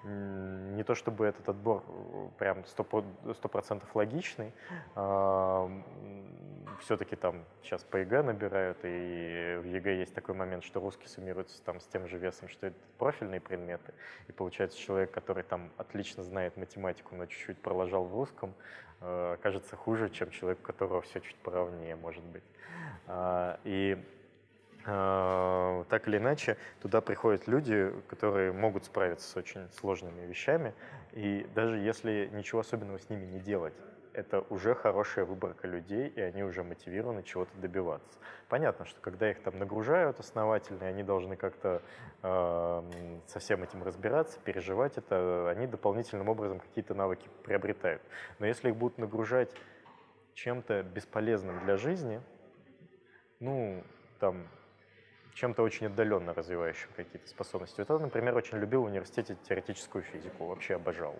Не то чтобы этот отбор э, прям 100%, логичный, а, все-таки там сейчас по ЕГЭ набирают, и в ЕГЭ есть такой момент, что русский суммируется там с тем же весом, что это профильные предметы, и получается человек, который там отлично знает математику, но чуть-чуть пролажал в русском, э, окажется хуже, чем человек, у которого все чуть поровнее, может быть. А, и э, так или иначе, туда приходят люди, которые могут справиться с очень сложными вещами, и даже если ничего особенного с ними не делать, это уже хорошая выборка людей, и они уже мотивированы чего-то добиваться. Понятно, что когда их там нагружают основательно, и они должны как-то э, со всем этим разбираться, переживать это, они дополнительным образом какие-то навыки приобретают. Но если их будут нагружать чем-то бесполезным для жизни, ну, там, чем-то очень отдаленно развивающим какие-то способности. Вот я, например, очень любил в университете теоретическую физику, вообще обожал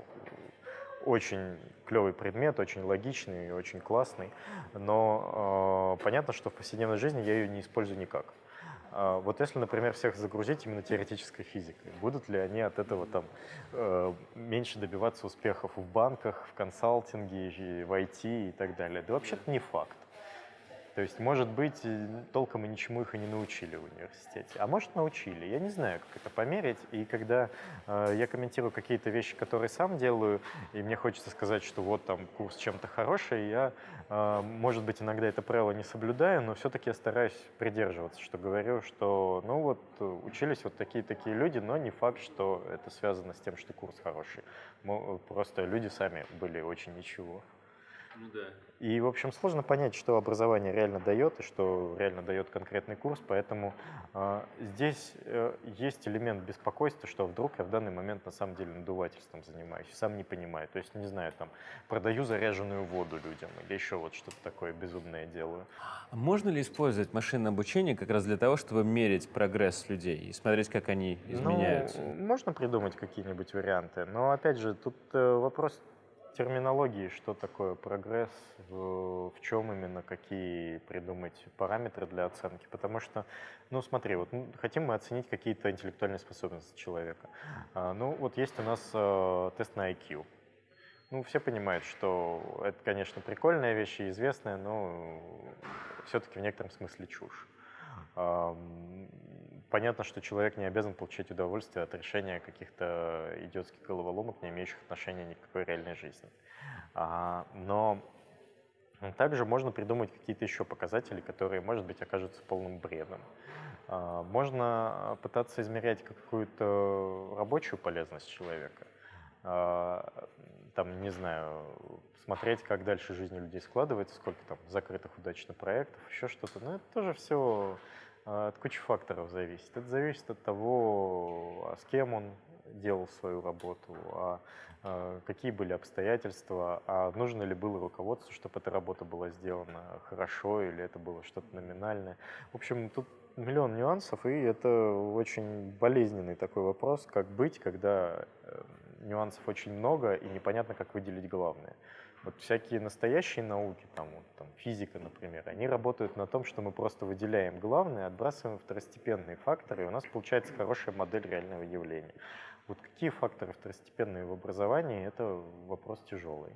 очень клевый предмет, очень логичный, очень классный, но э, понятно, что в повседневной жизни я ее не использую никак. А вот если, например, всех загрузить именно теоретической физикой, будут ли они от этого там э, меньше добиваться успехов в банках, в консалтинге, в IT и так далее? Да вообще-то не факт. То есть, может быть, толком и ничему их и не научили в университете. А может, научили. Я не знаю, как это померить. И когда э, я комментирую какие-то вещи, которые сам делаю, и мне хочется сказать, что вот там курс чем-то хороший, я, э, может быть, иногда это правило не соблюдаю, но все-таки я стараюсь придерживаться, что говорю, что, ну вот, учились вот такие-такие люди, но не факт, что это связано с тем, что курс хороший. Просто люди сами были очень ничего. Ну да. И, в общем, сложно понять, что образование реально дает и что реально дает конкретный курс, поэтому э, здесь э, есть элемент беспокойства, что вдруг я в данный момент на самом деле надувательством занимаюсь, сам не понимаю. То есть, не знаю, там, продаю заряженную воду людям или еще вот что-то такое безумное делаю. А можно ли использовать машинное обучение как раз для того, чтобы мерить прогресс людей и смотреть, как они изменяются? Ну, можно придумать какие-нибудь варианты, но, опять же, тут э, вопрос терминологии, что такое прогресс, в, чем именно, какие придумать параметры для оценки. Потому что, ну смотри, вот хотим мы оценить какие-то интеллектуальные способности человека. А, ну вот есть у нас а, тест на IQ. Ну, все понимают, что это, конечно, прикольная вещь и известная, но все-таки в некотором смысле чушь. Понятно, что человек не обязан получать удовольствие от решения каких-то идиотских головоломок, не имеющих отношения ни к какой реальной жизни. А, но также можно придумать какие-то еще показатели, которые, может быть, окажутся полным бредом. А, можно пытаться измерять какую-то рабочую полезность человека. А, там, не знаю, смотреть, как дальше жизнь у людей складывается, сколько там закрытых удачно проектов, еще что-то. Но это тоже все от кучи факторов зависит. Это зависит от того, а с кем он делал свою работу, а, а какие были обстоятельства, а нужно ли было руководству, чтобы эта работа была сделана хорошо или это было что-то номинальное. В общем, тут миллион нюансов, и это очень болезненный такой вопрос, как быть, когда э, нюансов очень много и непонятно, как выделить главное. Вот всякие настоящие науки, там, вот, там, физика, например, они работают на том, что мы просто выделяем главное, отбрасываем второстепенные факторы, и у нас получается хорошая модель реального явления. Вот какие факторы второстепенные в образовании, это вопрос тяжелый.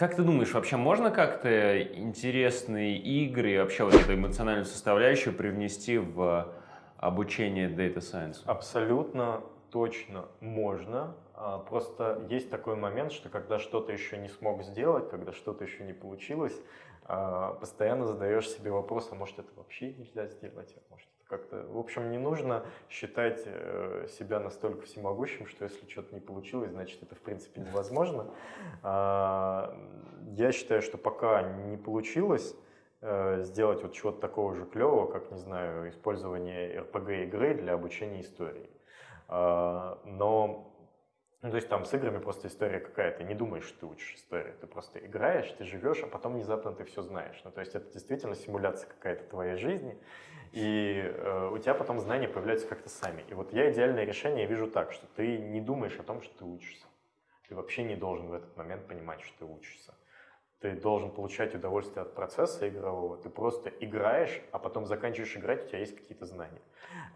Как ты думаешь, вообще можно как-то интересные игры, вообще вот эту эмоциональную составляющую привнести в обучение Data Science? Абсолютно точно можно. А, просто есть такой момент, что когда что-то еще не смог сделать, когда что-то еще не получилось, а, постоянно задаешь себе вопрос, а может это вообще нельзя сделать, а может как-то, в общем, не нужно считать э, себя настолько всемогущим, что если что-то не получилось, значит, это, в принципе, невозможно. А, я считаю, что пока не получилось э, сделать вот чего-то такого же клевого, как, не знаю, использование RPG-игры для обучения истории. А, но ну, то есть там с играми просто история какая, то не думаешь, что ты учишь историю, ты просто играешь, ты живешь, а потом внезапно ты все знаешь. Ну, то есть это действительно симуляция какая-то твоей жизни, и э, у тебя потом знания появляются как-то сами. И вот я идеальное решение вижу так, что ты не думаешь о том, что ты учишься. Ты вообще не должен в этот момент понимать, что ты учишься. Ты должен получать удовольствие от процесса игрового. Ты просто играешь, а потом заканчиваешь играть, у тебя есть какие-то знания.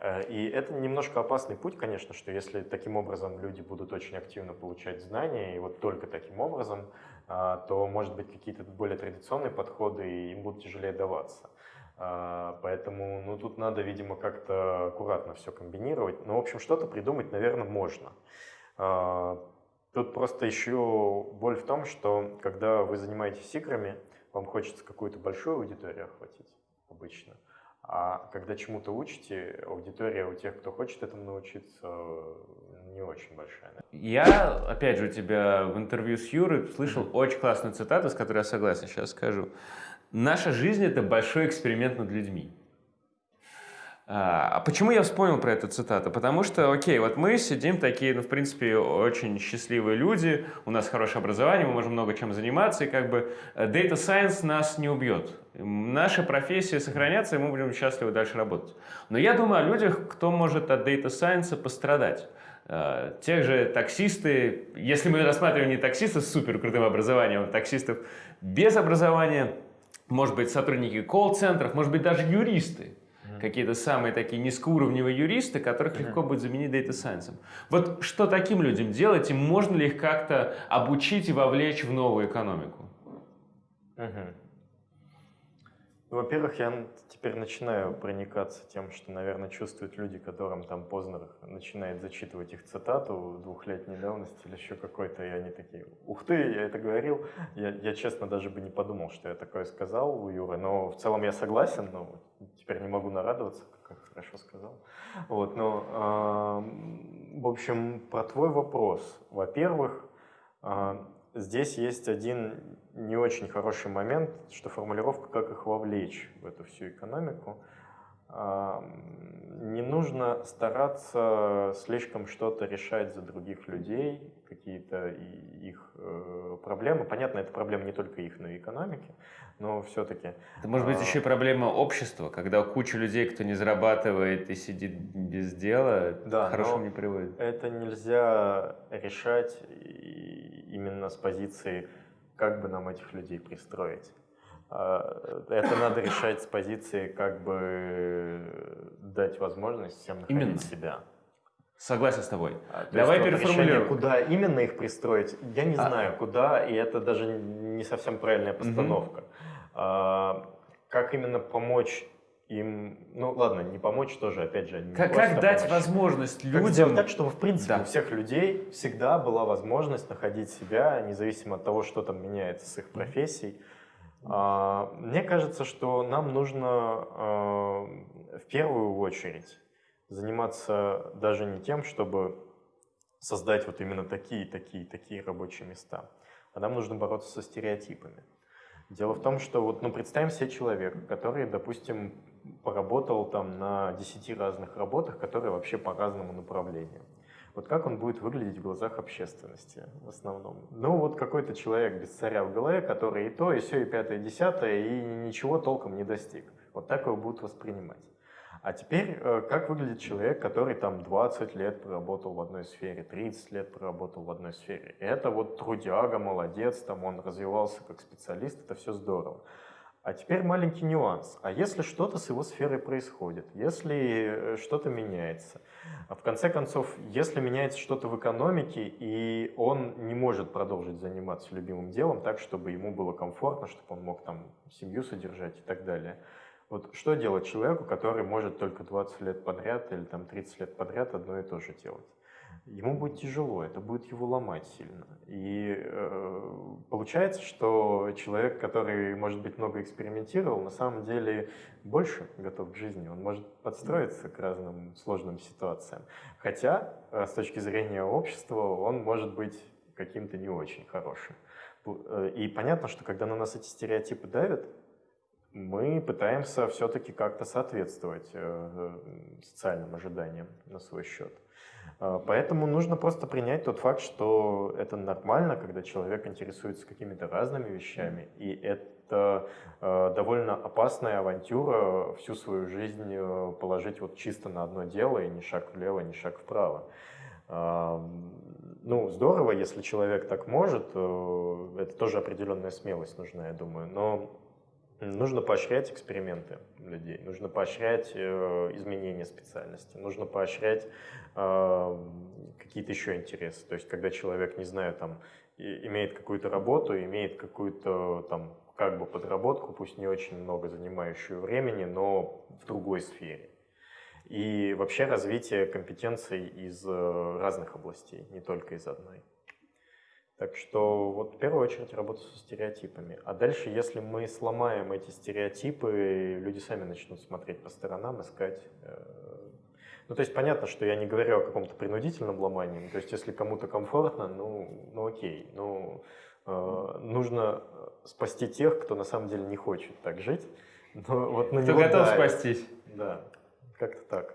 Э, и это немножко опасный путь, конечно, что если таким образом люди будут очень активно получать знания, и вот только таким образом, э, то, может быть, какие-то более традиционные подходы им будут тяжелее даваться. А, поэтому ну, тут надо, видимо, как-то аккуратно все комбинировать. Но, ну, в общем, что-то придумать, наверное, можно. А, тут просто еще боль в том, что когда вы занимаетесь играми, вам хочется какую-то большую аудиторию охватить обычно. А когда чему-то учите, аудитория у тех, кто хочет этому научиться, не очень большая. Я, опять же, у тебя в интервью с Юрой слышал очень классную цитату, с которой я согласен, сейчас скажу. Наша жизнь – это большой эксперимент над людьми. А почему я вспомнил про эту цитату? Потому что, окей, вот мы сидим такие, ну, в принципе, очень счастливые люди, у нас хорошее образование, мы можем много чем заниматься, и как бы э, Data Science нас не убьет. Наша профессия сохранится, и мы будем счастливы дальше работать. Но я думаю о людях, кто может от Data Science пострадать. Э, тех же таксисты, если мы рассматриваем не таксистов с супер крутым образованием, а таксистов без образования – может быть, сотрудники колл-центров, может быть, даже юристы, какие-то самые такие низкоуровневые юристы, которых легко будет заменить Data Science. Вот что таким людям делать, и можно ли их как-то обучить и вовлечь в новую экономику? Угу. Ну, во-первых, я теперь начинаю проникаться тем, что, наверное, чувствуют люди, которым там Познер начинает зачитывать их цитату двухлетней давности или еще какой-то, и они такие, ух ты, я это говорил. Я, я, честно, даже бы не подумал, что я такое сказал у Юры, но в целом я согласен, но теперь не могу нарадоваться, как хорошо сказал. Вот, но, э, в общем, про твой вопрос. Во-первых, э, здесь есть один не очень хороший момент, что формулировка «как их вовлечь в эту всю экономику». Не нужно стараться слишком что-то решать за других людей, какие-то их э, проблемы. Понятно, это проблема не только их, но и экономики, но все-таки... Это может быть а, еще и проблема общества, когда куча людей, кто не зарабатывает и сидит без дела, да, хорошему не приводит. Это нельзя решать именно с позиции как бы нам этих людей пристроить. А, это надо решать с позиции, как бы дать возможность всем находить именно. себя. Согласен с тобой. А, Давай есть, переформулируем. Куда именно их пристроить, я не а. знаю, куда, и это даже не совсем правильная постановка. Угу. А, как именно помочь им, ну ладно, не помочь тоже, опять же, не Как, как дать помочь. возможность людям... Как сделать так, чтобы, в принципе, да. у всех людей всегда была возможность находить себя, независимо от того, что там меняется с их профессией. А, мне кажется, что нам нужно а, в первую очередь заниматься даже не тем, чтобы создать вот именно такие, такие, такие рабочие места, а нам нужно бороться со стереотипами. Дело в том, что вот, ну, представим себе человека, который, допустим, поработал там на 10 разных работах, которые вообще по разному направлению. Вот как он будет выглядеть в глазах общественности в основном? Ну, вот какой-то человек без царя в голове, который и то, и все, и пятое, и десятое, и ничего толком не достиг. Вот так его будут воспринимать. А теперь, э, как выглядит человек, который там 20 лет проработал в одной сфере, 30 лет проработал в одной сфере. Это вот трудяга, молодец, там он развивался как специалист, это все здорово. А теперь маленький нюанс. А если что-то с его сферой происходит, если э, что-то меняется, в конце концов, если меняется что-то в экономике, и он не может продолжить заниматься любимым делом так, чтобы ему было комфортно, чтобы он мог там семью содержать и так далее – вот что делать человеку, который может только 20 лет подряд или там 30 лет подряд одно и то же делать? Ему будет тяжело, это будет его ломать сильно. И э, получается, что человек, который, может быть, много экспериментировал, на самом деле больше готов к жизни. Он может подстроиться к разным сложным ситуациям. Хотя, э, с точки зрения общества, он может быть каким-то не очень хорошим. Э, и понятно, что когда на нас эти стереотипы давят, мы пытаемся все-таки как-то соответствовать э, социальным ожиданиям на свой счет. Э, поэтому нужно просто принять тот факт, что это нормально, когда человек интересуется какими-то разными вещами, и это э, довольно опасная авантюра всю свою жизнь положить вот чисто на одно дело, и ни шаг влево, ни шаг вправо. Ну, здорово, если человек так может, это тоже определенная смелость нужна, я думаю, но Нужно поощрять эксперименты людей, нужно поощрять э, изменения специальности, нужно поощрять э, какие-то еще интересы. То есть, когда человек, не знаю, там, и, имеет какую-то работу, имеет какую-то там как бы подработку, пусть не очень много занимающую времени, но в другой сфере. И вообще развитие компетенций из э, разных областей, не только из одной. Так что вот в первую очередь работа со стереотипами. А дальше, если мы сломаем эти стереотипы, люди сами начнут смотреть по сторонам, искать. Э, ну, то есть понятно, что я не говорю о каком-то принудительном ломании. То есть если кому-то комфортно, ну, ну окей. Ну, э, нужно спасти тех, кто на самом деле не хочет так жить. Но вот на кто готов давит. спастись. Да, как-то так.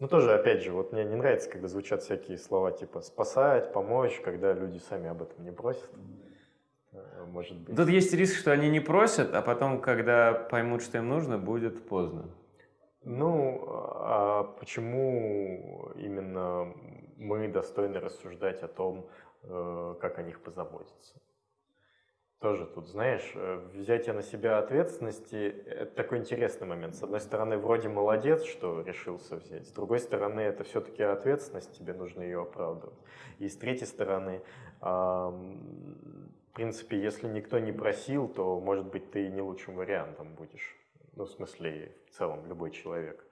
Ну, тоже, опять же, вот мне не нравится, когда звучат всякие слова типа «спасать», «помочь», когда люди сами об этом не просят. Э, может быть. Тут есть риск, что они не просят, а потом, когда поймут, что им нужно, будет поздно. Ну, а почему именно мы достойны рассуждать о том, э, как о них позаботиться? Тоже тут, знаешь, э, взятие на себя ответственности – это такой интересный момент. С одной стороны, вроде молодец, что решился взять. С другой стороны, это все-таки ответственность, тебе нужно ее оправдывать. И с третьей стороны, в принципе, если никто не просил, то, может быть, ты не лучшим вариантом будешь. Ну, в смысле, в целом, любой человек.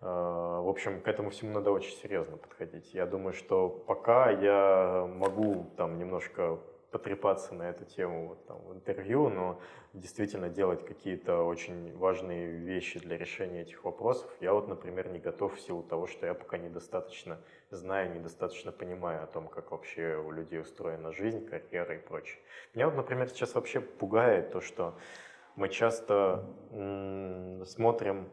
А, в общем, к этому всему надо очень серьезно подходить. Я думаю, что пока я могу там немножко потрепаться на эту тему вот, там, в интервью, но действительно делать какие-то очень важные вещи для решения этих вопросов, я вот, например, не готов в силу того, что я пока недостаточно знаю, недостаточно понимаю о том, как вообще у людей устроена жизнь, карьера и прочее. Меня вот, например, сейчас вообще пугает то, что мы часто смотрим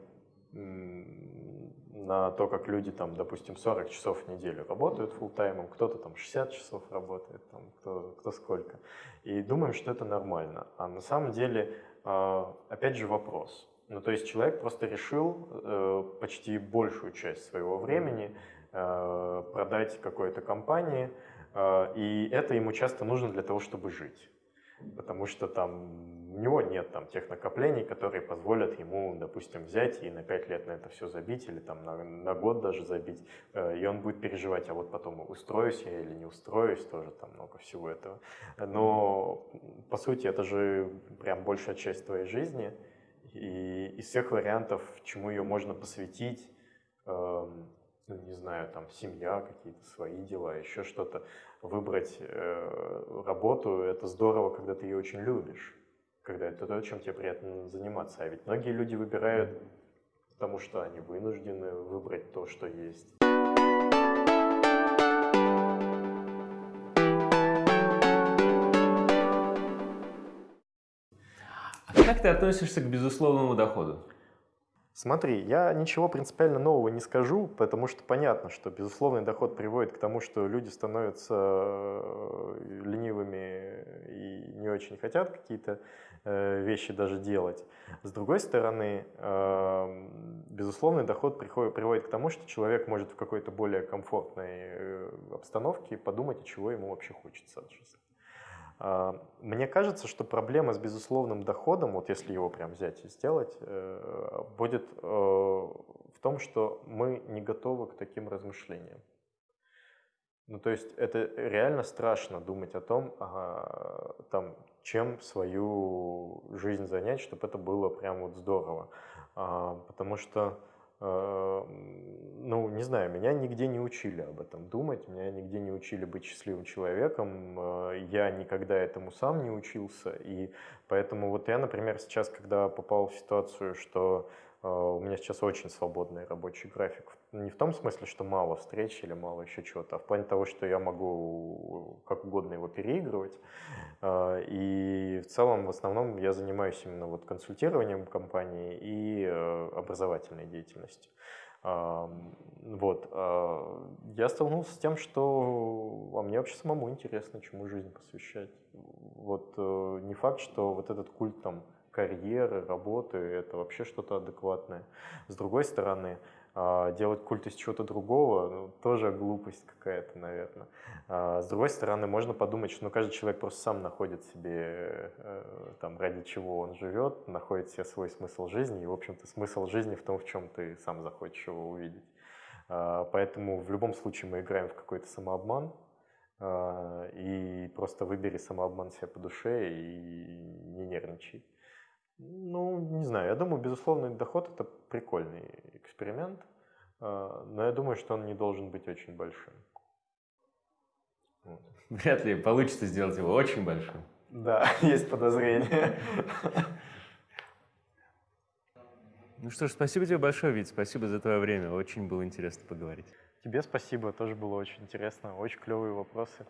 на то, как люди там, допустим, 40 часов в неделю работают full таймом кто-то там 60 часов работает, там, кто, кто сколько. И думаем, что это нормально. А на самом деле, а, опять же, вопрос. Ну, то есть человек просто решил э, почти большую часть своего времени э, продать какой-то компании, э, и это ему часто нужно для того, чтобы жить. Потому что там у него нет там тех накоплений, которые позволят ему, допустим, взять и на 5 лет на это все забить или там на, на год даже забить, э, и он будет переживать, а вот потом устроюсь я или не устроюсь, тоже там много всего этого. Но, по сути, это же прям большая часть твоей жизни, и из всех вариантов, чему ее можно посвятить, эм, ну, не знаю, там, семья, какие-то свои дела, еще что-то, выбрать э, работу, это здорово, когда ты ее очень любишь когда это то, чем тебе приятно заниматься. А ведь многие люди выбирают, потому что они вынуждены выбрать то, что есть. А как ты относишься к безусловному доходу? Смотри, я ничего принципиально нового не скажу, потому что понятно, что безусловный доход приводит к тому, что люди становятся э, ленивыми и не очень хотят какие-то Э, вещи даже делать. С другой стороны, эм, безусловный доход приводит к тому, что человек может в какой-то более комфортной э, обстановке подумать, чего ему вообще хочется от жизни. А, мне кажется, что проблема с безусловным доходом, вот если его прям взять и сделать, э, будет в том, что мы не готовы к таким размышлениям. Ну, то есть это реально страшно думать о том, ага, там, чем свою жизнь занять, чтобы это было прям вот здорово. А, потому что, ну, не знаю, меня нигде не учили об этом думать, меня нигде не учили быть счастливым человеком, а, я никогда этому сам не учился, и поэтому вот я, например, сейчас, когда попал в ситуацию, что а, у меня сейчас очень свободный рабочий график. Не в том смысле, что мало встреч или мало еще чего-то, а в плане того, что я могу как угодно его переигрывать. А, и в целом, в основном, я занимаюсь именно вот консультированием компании и э, образовательной деятельностью. Вот. А, я столкнулся с тем, что а мне вообще самому интересно, чему жизнь посвящать. Вот э, не факт, что вот этот культ там карьеры, работы, это вообще что-то адекватное. С другой стороны, а, делать культ из чего-то другого, ну, тоже глупость какая-то, наверное. А, с другой стороны, можно подумать, что ну, каждый человек просто сам находит себе, э, там, ради чего он живет, находит себе свой смысл жизни, и, в общем-то, смысл жизни в том, в чем ты сам захочешь его увидеть. А, поэтому в любом случае мы играем в какой-то самообман, и просто выбери самообман себе по душе и не нервничай. Ну, не знаю, я думаю, безусловный доход – это прикольный эксперимент, а, но я думаю, что он не должен быть очень большим. Вот. Вряд ли получится сделать его очень большим. Да, есть подозрение. Ну что ж, спасибо тебе большое, Вит, спасибо за твое время, очень было интересно поговорить. Тебе спасибо, тоже было очень интересно, очень клевые вопросы.